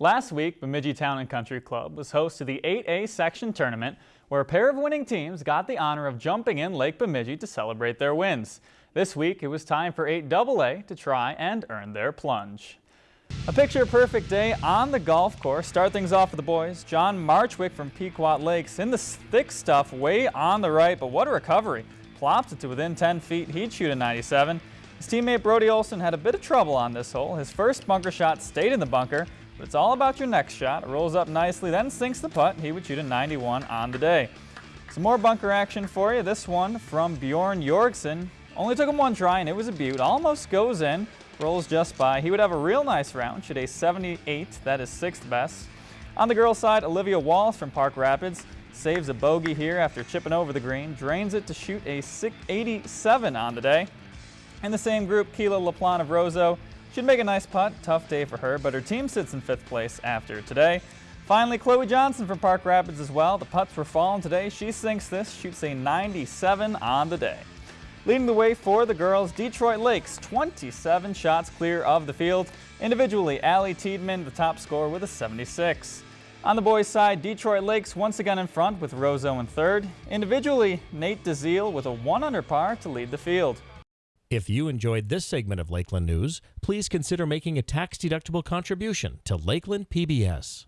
Last week, Bemidji Town and Country Club was host to the 8A section tournament where a pair of winning teams got the honor of jumping in Lake Bemidji to celebrate their wins. This week, it was time for 8AA to try and earn their plunge. A picture-perfect day on the golf course. Start things off for the boys. John Marchwick from Pequot Lakes in the thick stuff way on the right, but what a recovery. Plopped it to within 10 feet. He'd shoot a 97. His teammate Brody Olson had a bit of trouble on this hole. His first bunker shot stayed in the bunker, but it's all about your next shot. It rolls up nicely, then sinks the putt. He would shoot a 91 on the day. Some more bunker action for you. This one from Bjorn Jorgsen. Only took him one try, and it was a beaut. Almost goes in, rolls just by. He would have a real nice round, shoot a 78. That is sixth best. On the girls' side, Olivia Wallace from Park Rapids saves a bogey here after chipping over the green, drains it to shoot a 87 on the day. In the same group, Keela LaPlante of Roseau She'd make a nice putt, tough day for her, but her team sits in fifth place after today. Finally, Chloe Johnson from Park Rapids as well. The putts were falling today. She sinks this, shoots a 97 on the day. Leading the way for the girls, Detroit Lakes, 27 shots clear of the field. Individually, Allie Tiedman, the top scorer with a 76. On the boys' side, Detroit Lakes once again in front with Roseau in third. Individually, Nate DeZiel with a 1 under par to lead the field. If you enjoyed this segment of Lakeland News, please consider making a tax-deductible contribution to Lakeland PBS.